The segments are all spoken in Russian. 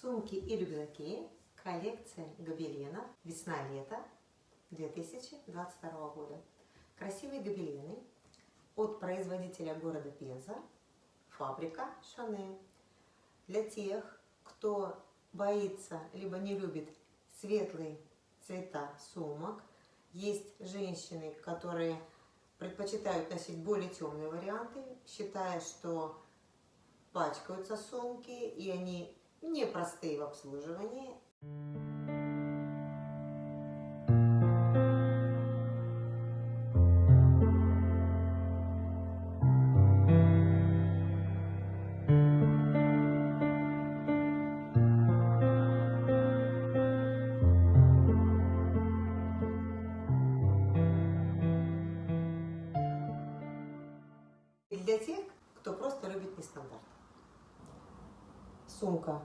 Сумки и рюкзаки. Коллекция гобеленов весна-лето 2022 года. Красивые гобелены от производителя города Пенза, фабрика Шанель. Для тех, кто боится, либо не любит светлые цвета сумок, есть женщины, которые предпочитают носить более темные варианты, считая, что пачкаются сумки и они непростые в обслуживании. Для тех, кто просто любит нестандарт. Сумка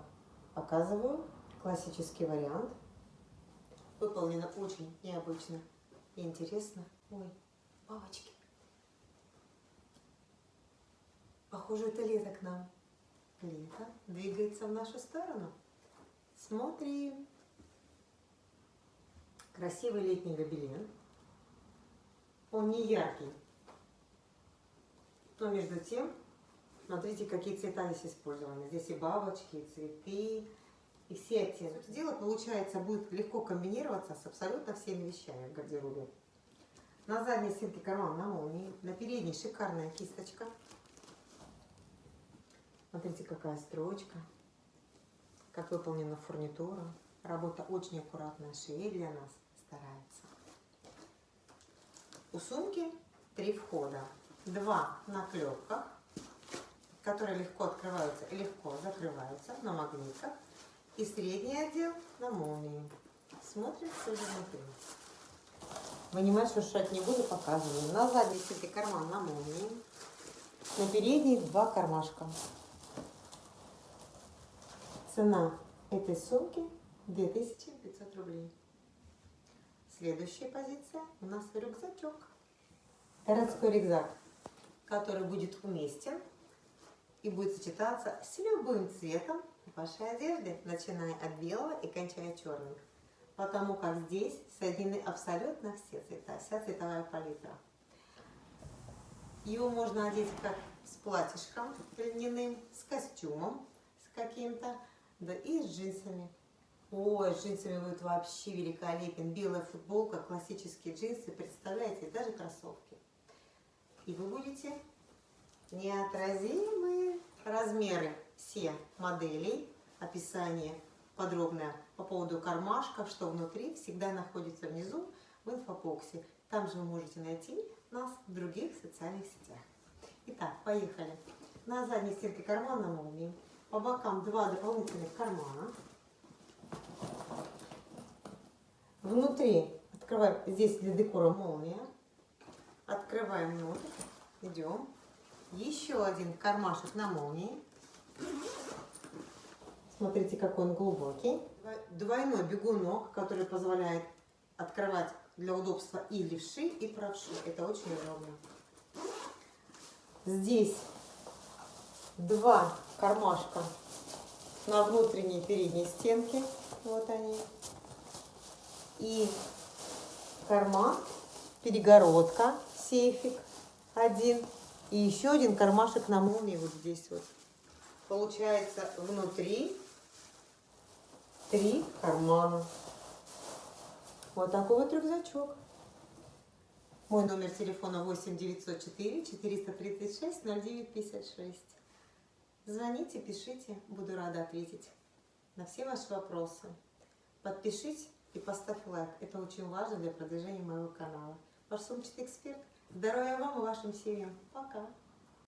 показываю, классический вариант. Выполнена очень необычно и интересно. Ой, бабочки. Похоже, это лето к нам. Лето двигается в нашу сторону. Смотрим. Красивый летний гобелен. Он не яркий, но между тем, смотрите, какие цвета здесь использованы. Здесь и бабочки, и цветы, и все оттенки. Дело, получается, будет легко комбинироваться с абсолютно всеми вещами в гардеробе. На задней стенке карман на молнии, на передней шикарная кисточка. Смотрите, какая строчка, как выполнена фурнитура. Работа очень аккуратная, швей для нас старается. У сумки три входа. Два на клепках, которые легко открываются и легко закрываются на магнитах. И средний отдел на молнии. Смотрим, что же внутри. Вынимать, шуршать не буду, показываю. На задней стенке карман на молнии. На передней два кармашка. Цена этой сумки 2500 рублей. Следующая позиция у нас рюкзачок. Городской рюкзак, который будет уместен и будет сочетаться с любым цветом вашей одежды, начиная от белого и кончая черным. Потому как здесь соединены абсолютно все цвета, вся цветовая палитра. Его можно одеть как с платьишком льняным, с костюмом с каким-то, да и с джинсами. Ой, с джинсами будет вообще великолепен. Белая футболка, классические джинсы, представляете, даже кроссовки. И вы будете неотразимые размеры все моделей, описание подробное по поводу кармашков, что внутри, всегда находится внизу в инфобоксе. Там же вы можете найти нас в других социальных сетях. Итак, поехали. На задней стенке кармана молнии. По бокам два дополнительных кармана. Внутри открываем, здесь для декора молния. Открываем внутрь, идем. Еще один кармашек на молнии. Смотрите, какой он глубокий. Двойной бегунок, который позволяет открывать для удобства и левши, и правши. Это очень удобно. Здесь два кармашка на внутренней передней стенке. Вот они. И карман, перегородка, сейфик один. И еще один кармашек на молнии вот здесь вот. Получается внутри три кармана. Вот такой вот рюкзачок. Мой номер телефона 8 904 436 09 56. Звоните, пишите, буду рада ответить на все ваши вопросы. Подпишись и поставь лайк. Это очень важно для продвижения моего канала. Ваш сумчатый эксперт. Здоровья вам и вашим семьям. Пока.